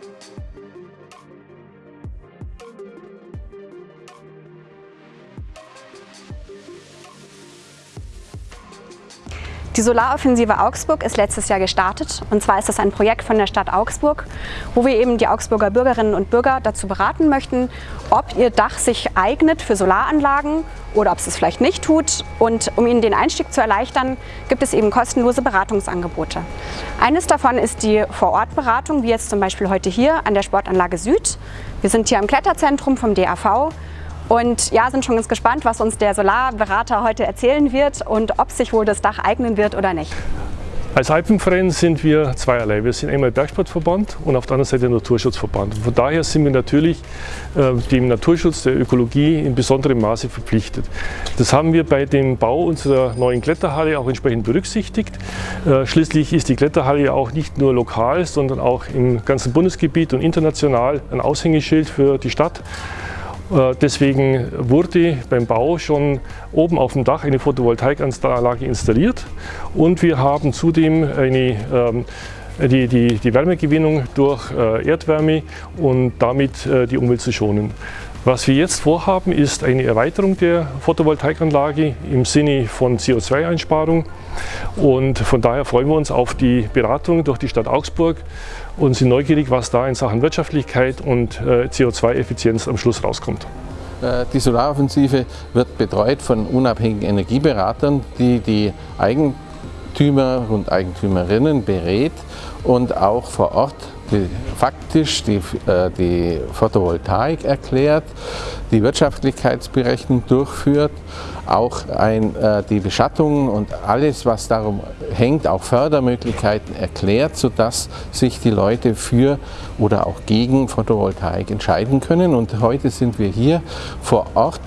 Thank you. Die Solaroffensive Augsburg ist letztes Jahr gestartet. Und zwar ist das ein Projekt von der Stadt Augsburg, wo wir eben die Augsburger Bürgerinnen und Bürger dazu beraten möchten, ob ihr Dach sich eignet für Solaranlagen oder ob es es vielleicht nicht tut. Und um Ihnen den Einstieg zu erleichtern, gibt es eben kostenlose Beratungsangebote. Eines davon ist die Vorortberatung, wie jetzt zum Beispiel heute hier an der Sportanlage Süd. Wir sind hier am Kletterzentrum vom DAV und ja, sind schon ganz gespannt, was uns der Solarberater heute erzählen wird und ob sich wohl das Dach eignen wird oder nicht. Als Alpenverein sind wir zweierlei. Wir sind einmal Bergsportverband und auf der anderen Seite Naturschutzverband. Von daher sind wir natürlich äh, dem Naturschutz, der Ökologie in besonderem Maße verpflichtet. Das haben wir bei dem Bau unserer neuen Kletterhalle auch entsprechend berücksichtigt. Äh, schließlich ist die Kletterhalle ja auch nicht nur lokal, sondern auch im ganzen Bundesgebiet und international ein Aushängeschild für die Stadt. Äh, deswegen wurde beim Bau schon oben auf dem Dach eine Photovoltaikanlage installiert und wir haben zudem eine, ähm, die, die, die Wärmegewinnung durch äh, Erdwärme und damit äh, die Umwelt zu schonen. Was wir jetzt vorhaben, ist eine Erweiterung der Photovoltaikanlage im Sinne von CO2-Einsparung. Und von daher freuen wir uns auf die Beratung durch die Stadt Augsburg und sind neugierig, was da in Sachen Wirtschaftlichkeit und äh, CO2-Effizienz am Schluss rauskommt. Äh, die Solaroffensive wird betreut von unabhängigen Energieberatern, die die Eigentümer und Eigentümerinnen berät und auch vor Ort die, faktisch die, äh, die Photovoltaik erklärt, die Wirtschaftlichkeitsberechnung durchführt, auch ein, äh, die Beschattung und alles, was darum hängt, auch Fördermöglichkeiten erklärt, sodass sich die Leute für oder auch gegen Photovoltaik entscheiden können. Und heute sind wir hier vor Ort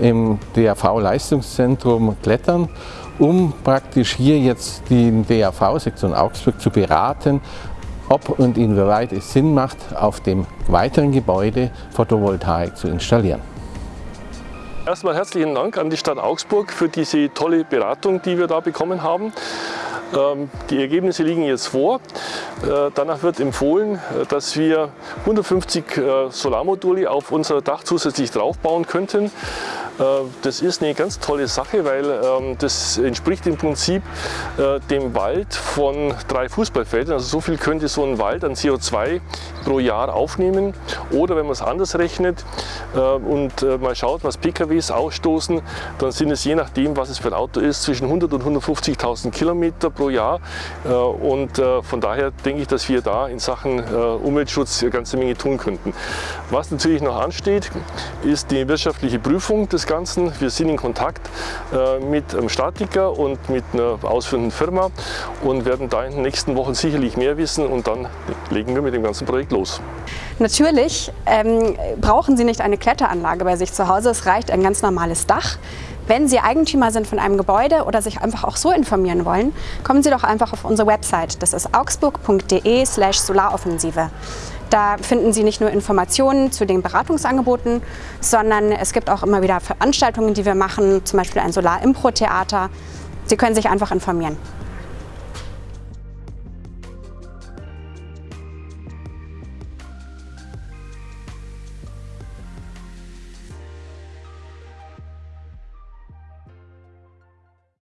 im DAV-Leistungszentrum Klettern um praktisch hier jetzt die DAV-Sektion Augsburg zu beraten, ob und inwieweit es Sinn macht, auf dem weiteren Gebäude Photovoltaik zu installieren. Erstmal herzlichen Dank an die Stadt Augsburg für diese tolle Beratung, die wir da bekommen haben. Ähm, die Ergebnisse liegen jetzt vor. Äh, danach wird empfohlen, äh, dass wir 150 äh, Solarmodule auf unser Dach zusätzlich draufbauen könnten. Das ist eine ganz tolle Sache, weil ähm, das entspricht im Prinzip dem Wald von drei Fußballfeldern. Also so viel könnte so ein Wald an CO2 pro Jahr aufnehmen. Oder wenn man es anders rechnet und mal schaut, was PKWs ausstoßen, dann sind es je nachdem, was es für ein Auto ist, zwischen 100 und 150.000 Kilometer pro Jahr. Und von daher denke ich, dass wir da in Sachen äh, Umweltschutz eine ganze Menge tun könnten. Was natürlich noch ansteht, ist die wirtschaftliche Prüfung des Ganzen. Wir sind in Kontakt äh, mit einem Statiker und mit einer ausführenden Firma und werden da in den nächsten Wochen sicherlich mehr wissen und dann legen wir mit dem ganzen Projekt los. Natürlich ähm, brauchen Sie nicht eine Kletteranlage bei sich zu Hause, es reicht ein ganz normales Dach. Wenn Sie Eigentümer sind von einem Gebäude oder sich einfach auch so informieren wollen, kommen Sie doch einfach auf unsere Website. Das ist augsburg.de slash solaroffensive. Da finden Sie nicht nur Informationen zu den Beratungsangeboten, sondern es gibt auch immer wieder Veranstaltungen, die wir machen, zum Beispiel ein Solar-Impro-Theater. Sie können sich einfach informieren.